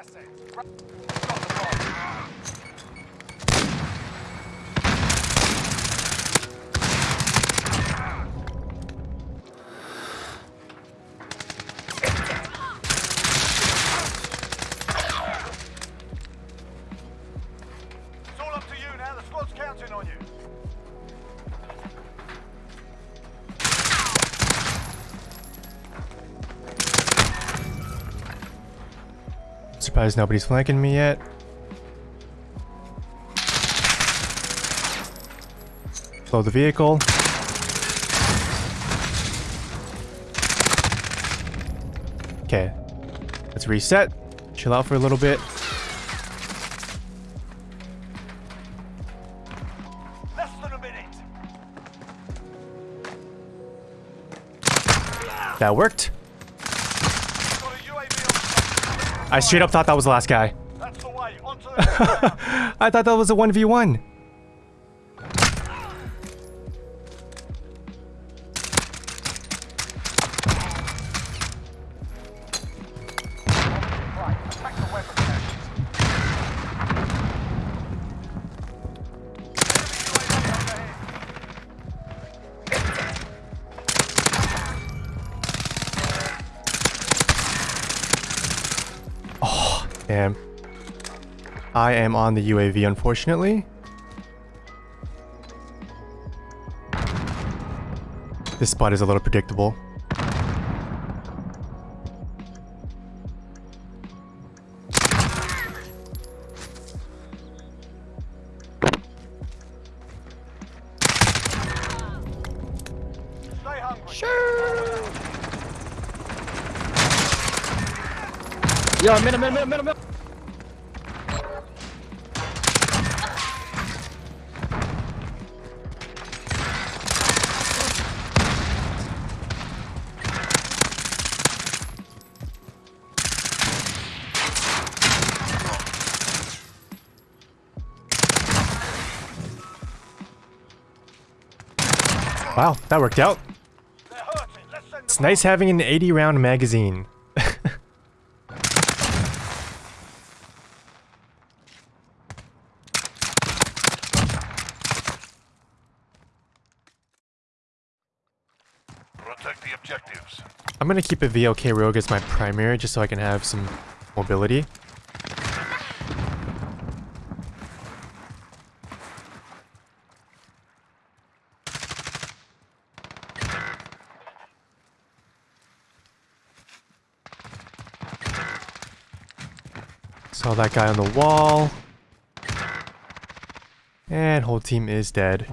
assets. Surprised nobody's flanking me yet. Slow the vehicle. Okay. Let's reset. Chill out for a little bit. Less than a minute. That worked. Got a UAV on I straight up thought that was the last guy. That's the way. Onto the next round. I thought that was a 1v1. Damn. I am on the UAV, unfortunately. This spot is a little predictable. Sure. Yo, middle, middle, middle, middle, Wow, that worked out. They're hurting. Let's send It's nice having an 80 round magazine. Protect the objectives. I'm gonna keep a VLK Rogue as my primary just so I can have some mobility. Saw that guy on the wall. And whole team is dead.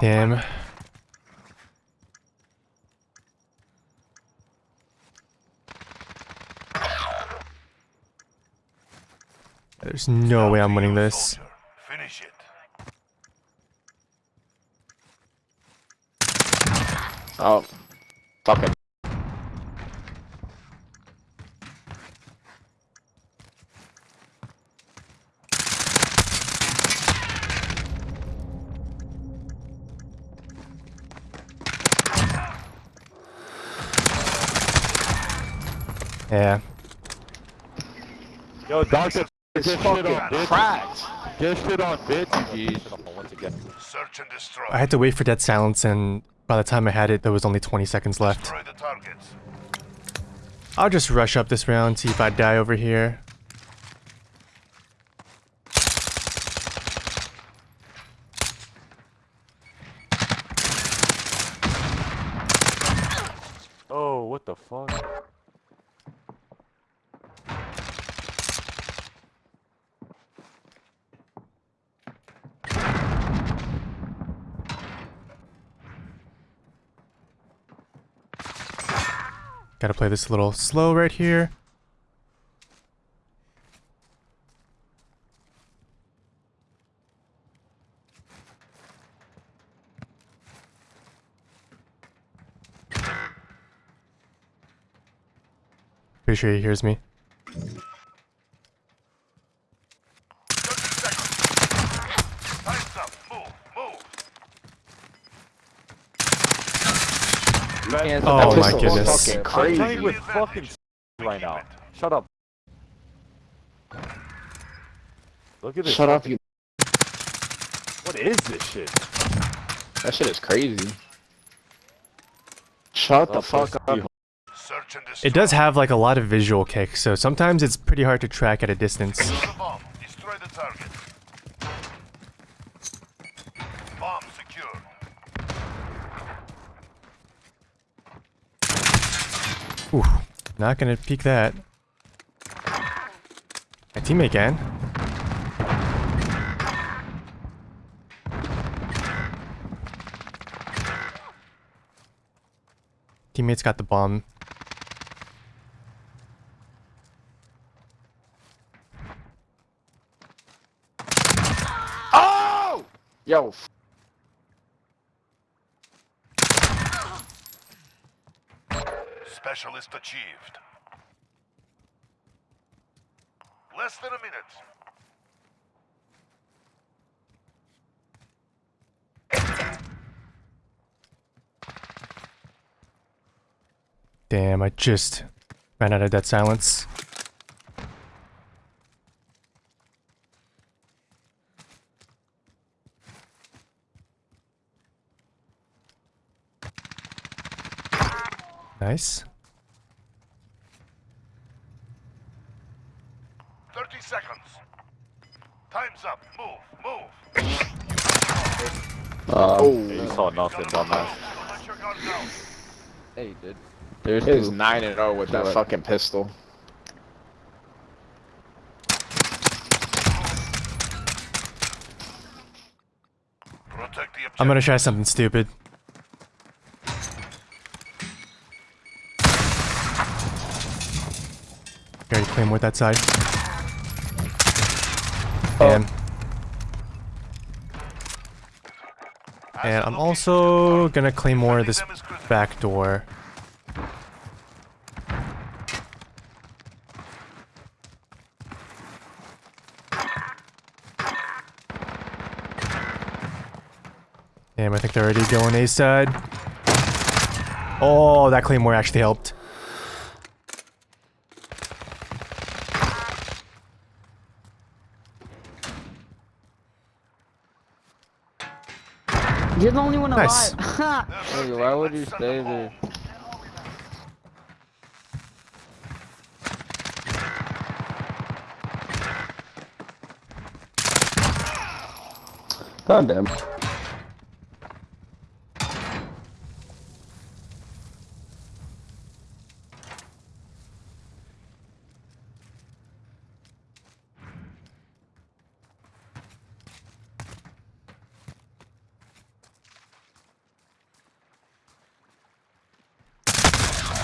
Damn. There's no way I'm winning this. Oh, fuck it. Yeah. Yo, Doctor, It's get shit on, bitch. cracked. Get shit on, bitch. you geez. Search and destroy. I had to wait for dead silence and by the time I had it, there was only 20 seconds left. Destroy the targets. I'll just rush up this round, see if I die over here. Oh, what the fuck? Gotta play this a little slow right here. Pretty sure he hears me. 30 seconds. Time's up. Move. Move. Can't- Oh my goodness. fucking I'm crazy. playing with fucking right now. Shut up. Look at this. Shut up, you. What is this shit? That shit is crazy. Shut the Oh, fuck up. Search and destroy. It does have like a lot of visual kicks, so sometimes it's pretty hard to track at a distance. Secure the bomb. Destroy the target. Bomb secure. Ooh, not gonna peek that. My teammate can. Teammate's got the bomb. Oh! Yo, Specialist achieved. Less than a minute. Damn, I just ran out of dead silence. Nice. 30 seconds. Time's up. Move. Move. Uh, Yeah, you saw nothing, dumbass. Don't let your guard down. Hey, dude. did. There's is 9 and 0 with that What? fucking pistol. Protect the objective. I'm gonna try something stupid. Already claim with that side. And, and I'm also gonna claim more of this back door. Damn, I think they're already going A side. Oh, that claymore actually helped. You're the only one Nice. alive. Hey, why would you stay there? God damn.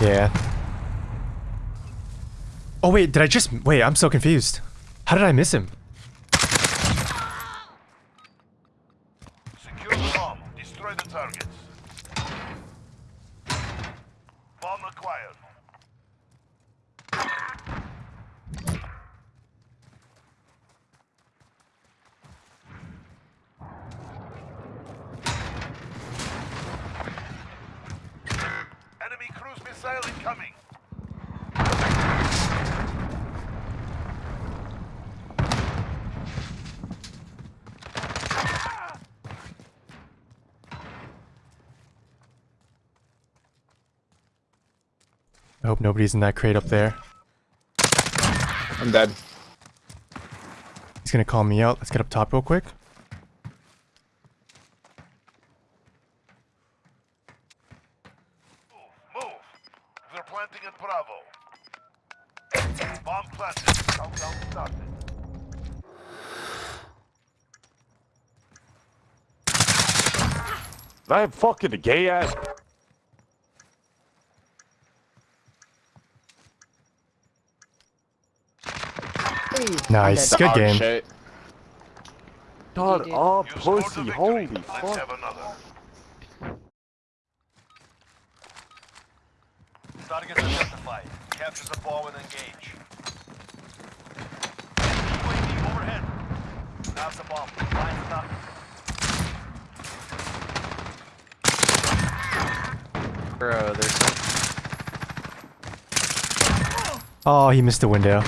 Yeah. Oh wait, did I just wait? I'm so confused. How did I miss him? Secure the bomb. Destroy the targets. Bomb acquired. Enemy cruise missile incoming. I hope nobody's in that crate up there. I'm dead. He's gonna call me out. Let's get up top real quick. Move. Move. They're planting at Bravo. Bomb planted. Countdown started. That fucking gay ass. Nice, good Dog game. Shit. Shut did. up, You scored the pussy. Holy Let's fuck. have another. Targets identified. Capture the ball and engage. UAV overhead. Now's the bomb. Line it up. Bro, there's some. Oh, he missed the window.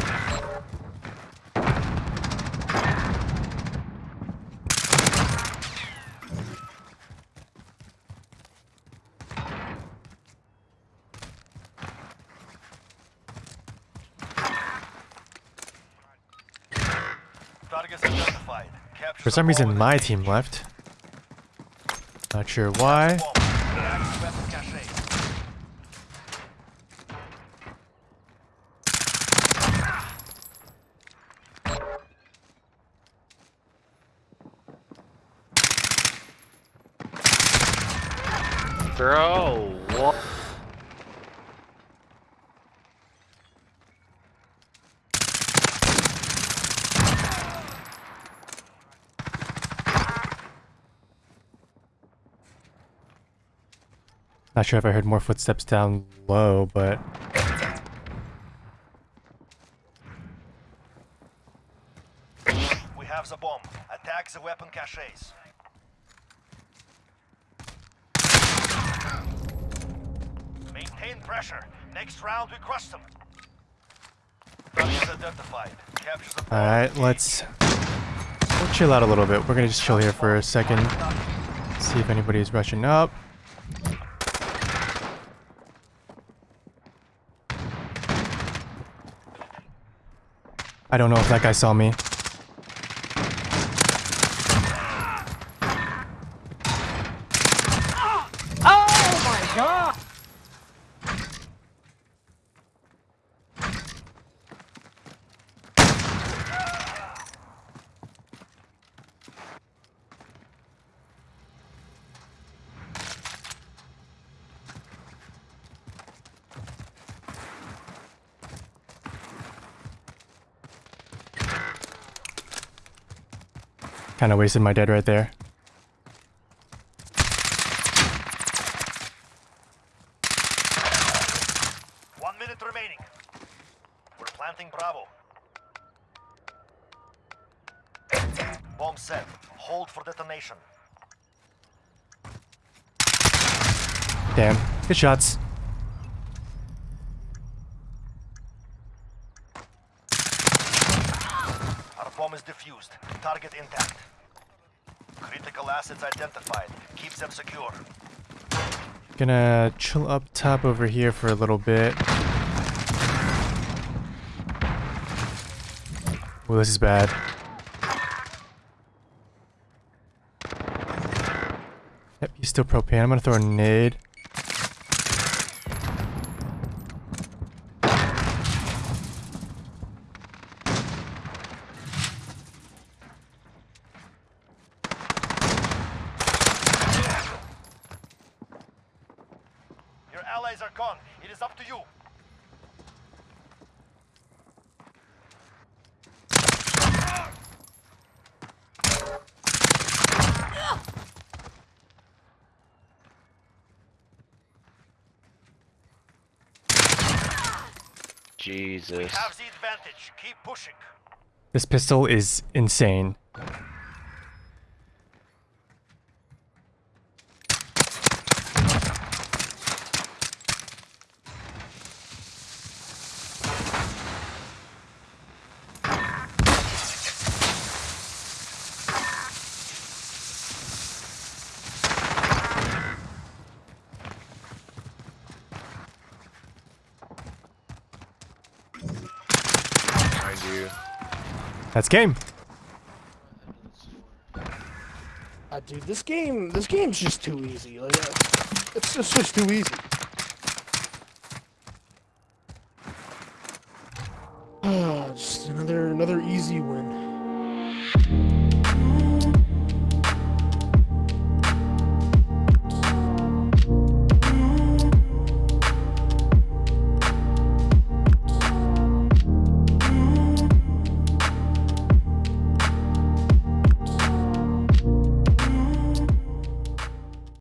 For some reason, my team left. Not sure why. Bomb. Active weapon cache. Bro, Not sure if I heard more footsteps down low, but We have the bomb. Attack the weapon caches. Maintain pressure. Next round we crush them. Targets identified. Capture the ball alright, let's we'll chill out a little bit. We're gonna just chill here for a second. See if anybody's rushing up. I don't know if that guy saw me. Kind of wasted my dead right there. One minute remaining. We're planting Bravo. Bomb set. Hold for detonation. Damn. Good shots. Our bomb is defused. Target intact. Critical assets identified. Keep them secure. Gonna chill up top over here for a little bit. Well, this is bad. Yep, he's still propane. I'm gonna throw a nade. Your allies are gone. It is up to you. Jesus. Have the advantage. Keep pushing. This pistol is insane. Mind you. That's game. Uh, dude, this game, this game's just too easy. Like, uh, it's just, just too easy.